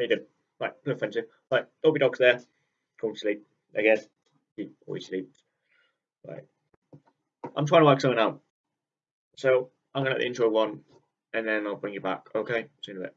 How you doing? Right, no offensive. Right, Dobby Dog's there. Go to sleep. Again. He always sleeps. Right. I'm trying to work something out. So I'm gonna let the intro one and then I'll bring you back. Okay? See you in a bit.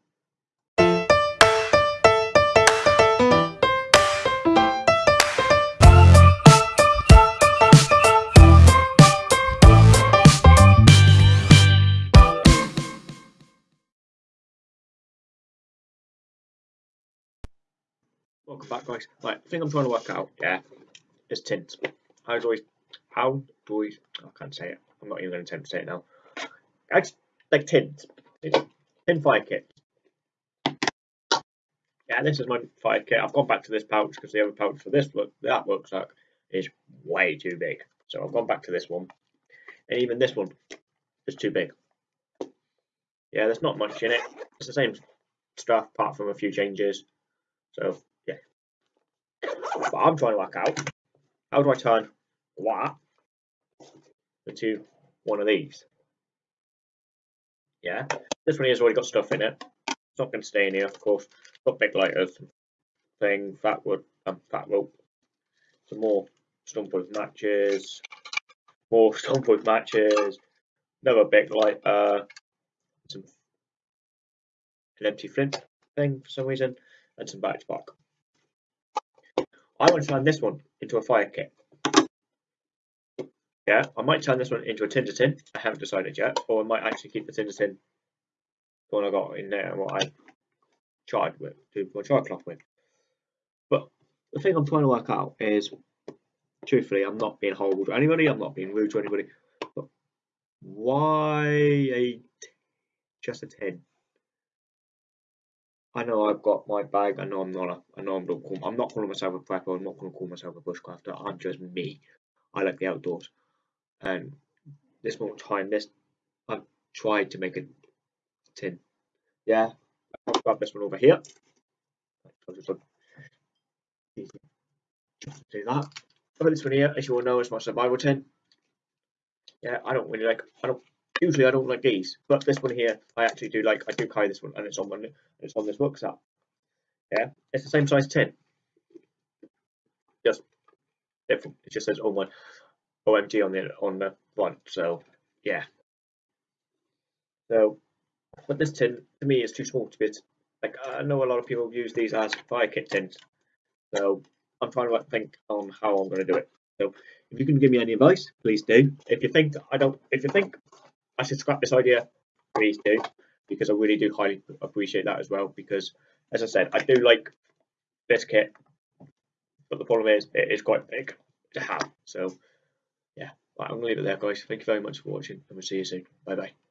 Welcome back, guys. Right, the thing I'm trying to work out, yeah, is tint. How do I, how do I, I can't say it. I'm not even going to attempt to say it now. I like tint. Tin fire kit. Yeah, this is my fire kit. I've gone back to this pouch because the other pouch for this look that rucksack is way too big. So I've gone back to this one. And even this one is too big. Yeah, there's not much in it. It's the same stuff apart from a few changes. So but I'm trying to work out how do I turn that into one of these. Yeah, this one here's already got stuff in it. It's not going to stay in here, of course. Got big lighters, thing, fat wood, um, fat rope, some more stumpwood matches, more stumpwood matches, another big lighter, some an empty flint thing for some reason, and some birch bark. I want to turn this one into a fire kit. Yeah, I might turn this one into a tinder tin. I haven't decided yet. Or I might actually keep the tinder tin, the one I got in there, and what I tried with, do my char cloth with. But the thing I'm trying to work out is, truthfully, I'm not being horrible to anybody. I'm not being rude to anybody. But why a just a tin? I know I've got my bag. I know I'm not a. I know I'm not. Call, I'm not calling myself a prepper. I'm not going to call myself a bushcrafter. I'm just me. I like the outdoors, and this more time, this I've tried to make a tin. Yeah, I'll grab this one over here. Do that. I've got this one here, as you all know, is my survival tin. Yeah, I don't really like. I don't Usually I don't like these, but this one here I actually do like. I do carry this one, and it's on one. It's on this rucksack. Yeah, it's the same size tin. Just different. It just says oh my OMG on the on the front. So yeah. So, but this tin to me is too small to be. Like I know a lot of people use these as fire kit tins. So I'm trying to think on how I'm going to do it. So if you can give me any advice, please do. If you think I don't, if you think I should scrap this idea, please do, because I really do highly appreciate that as well. Because, as I said, I do like this kit, but the problem is it is quite big to have. So, yeah, right, I'm to leave it there, guys. Thank you very much for watching, and we'll see you soon. Bye bye.